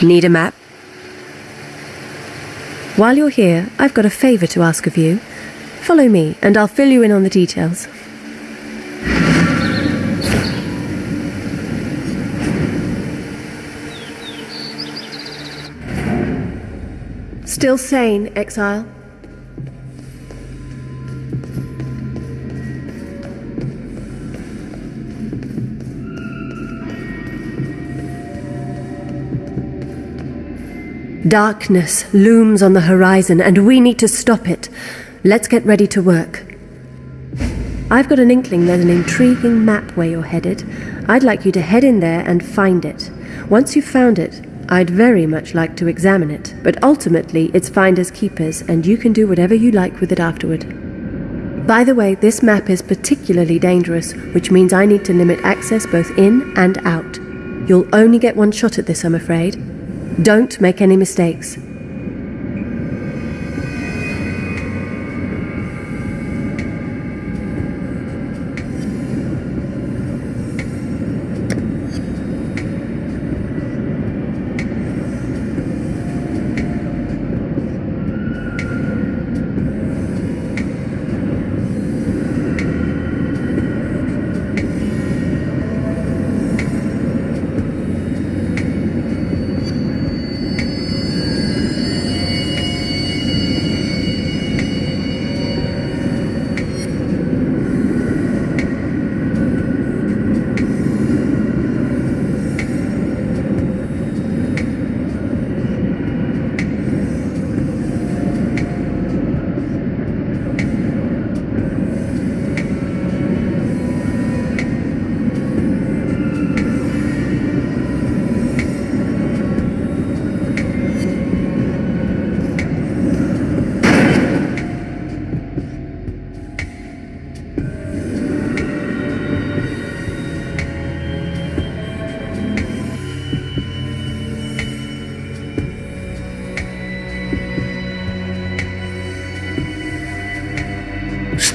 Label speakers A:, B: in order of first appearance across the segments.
A: Need a map? While you're here, I've got a favour to ask of you. Follow me, and I'll fill you in on the details. Still sane, exile? Darkness looms on the horizon, and we need to stop it. Let's get ready to work. I've got an inkling there's an intriguing map where you're headed. I'd like you to head in there and find it. Once you've found it, I'd very much like to examine it, but ultimately it's finders keepers, and you can do whatever you like with it afterward. By the way, this map is particularly dangerous, which means I need to limit access both in and out. You'll only get one shot at this, I'm afraid. Don't make any mistakes.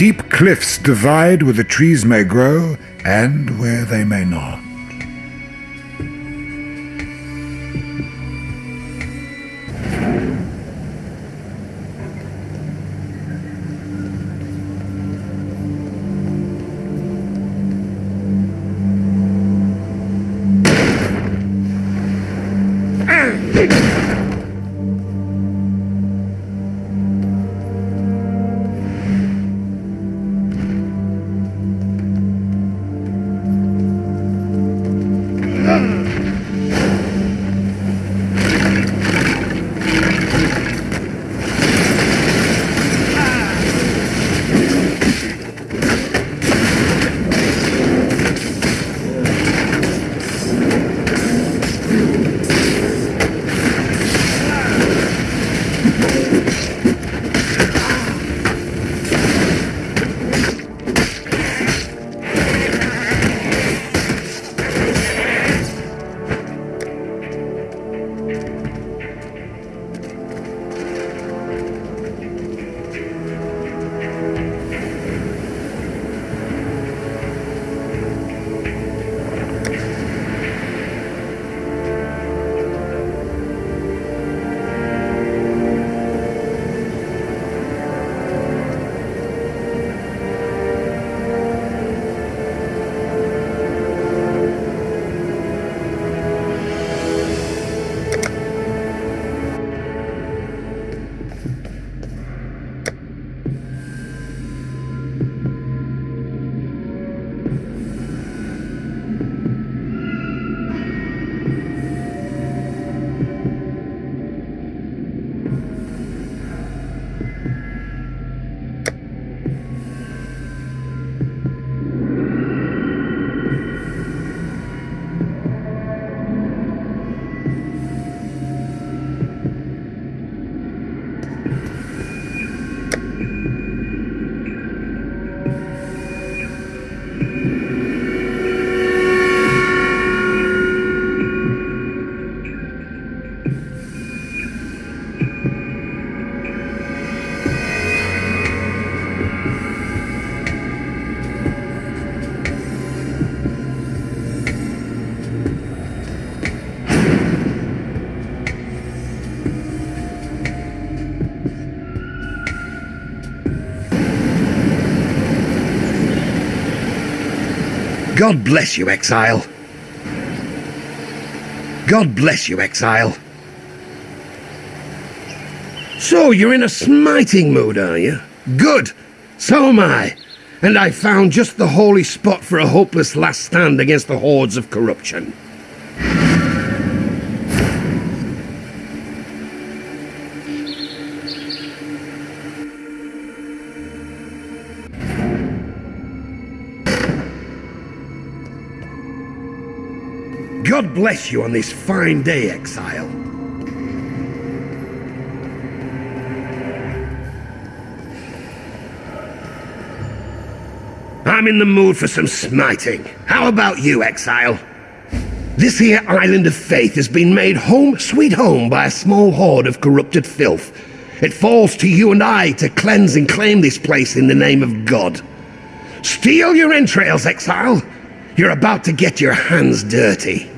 B: Steep cliffs divide where the trees may grow and where they may not.
C: God bless you, exile. God bless you, exile. So, you're in a smiting mood, are you? Good. So am I. And I found just the holy spot for a hopeless last stand against the hordes of corruption. God bless you on this fine day, exile. I'm in the mood for some smiting. How about you, exile? This here island of faith has been made home sweet home by a small horde of corrupted filth. It falls to you and I to cleanse and claim this place in the name of God. Steel your entrails, exile. You're about to get your hands dirty.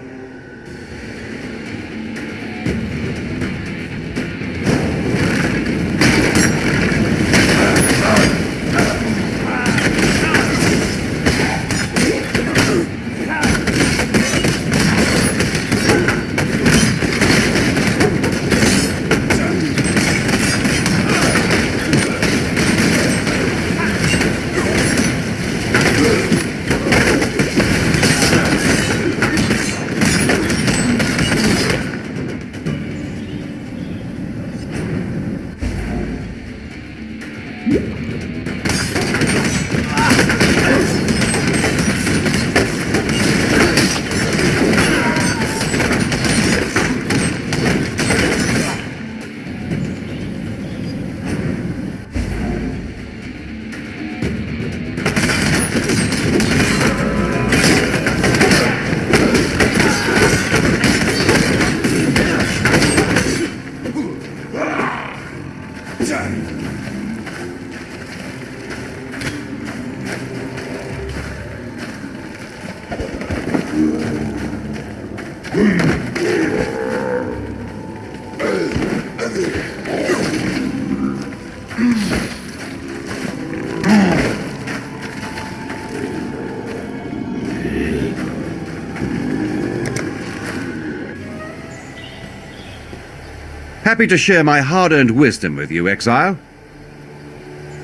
D: Happy to share my hard-earned wisdom with you, Exile.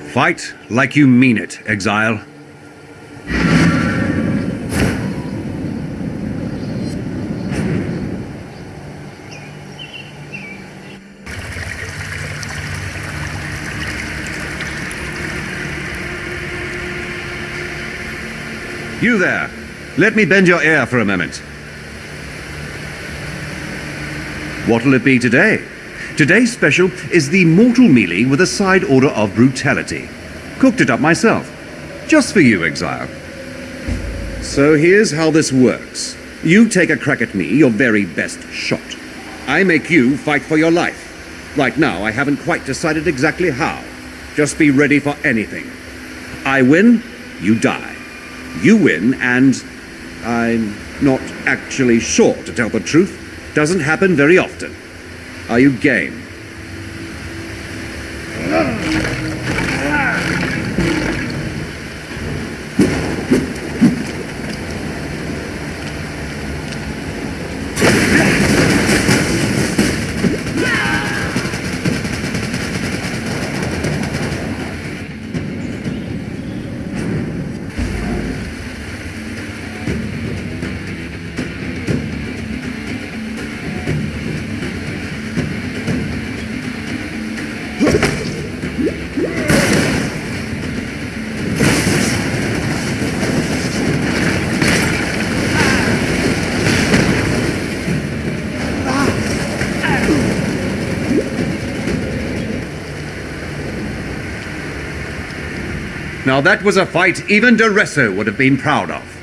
D: Fight like you mean it, Exile. You there! Let me bend your ear for a moment. What'll it be today? Today's special is the mortal mealy with a side order of brutality. Cooked it up myself. Just for you, Exile. So here's how this works. You take a crack at me, your very best shot. I make you fight for your life. Right now, I haven't quite decided exactly how. Just be ready for anything. I win, you die. You win, and I'm not actually sure, to tell the truth. Doesn't happen very often. Are you game? Hmm. Now that was a fight even Daresso would have been proud of.